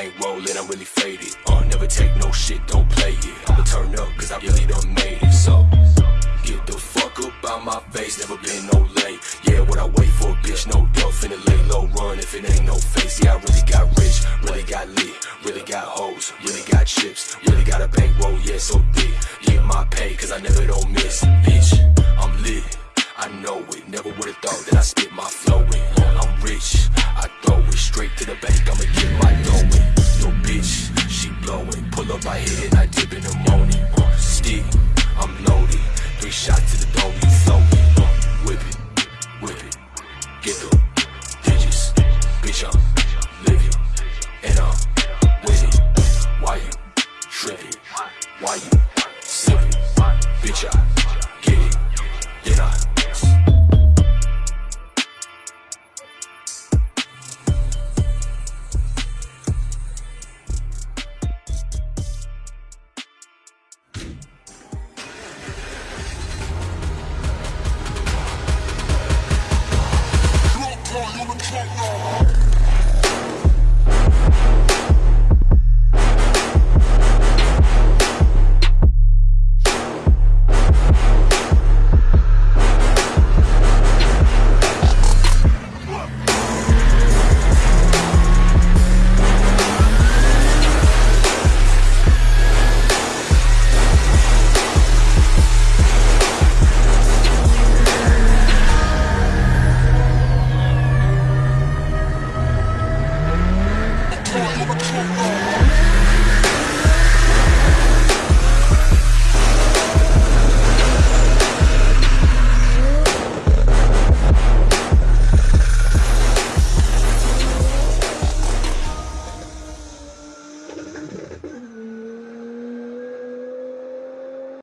bankroll and I'm really faded. Uh, never take no shit, don't play it. I'ma turn up, cause I really done made it. So, get the fuck up out my face, never been no late. Yeah, what I wait for, bitch, no dough. Finna lay low, run if it ain't no face. Yeah, I really got rich, really got lit, really got hoes, really got chips, really got a bankroll, yeah, so thick. Yeah, my pay, cause I never don't miss. Bitch, I'm lit. I know it, never would've thought that I spit my blowing. Pull up right here and I dip in the morning. Uh, stick, I'm loaded. Three shots to the dome, you floating. Uh, whip it, whip it. Get the digits. Bitch, I'm living. And I'm with it. Why you tripping? Why you Techno.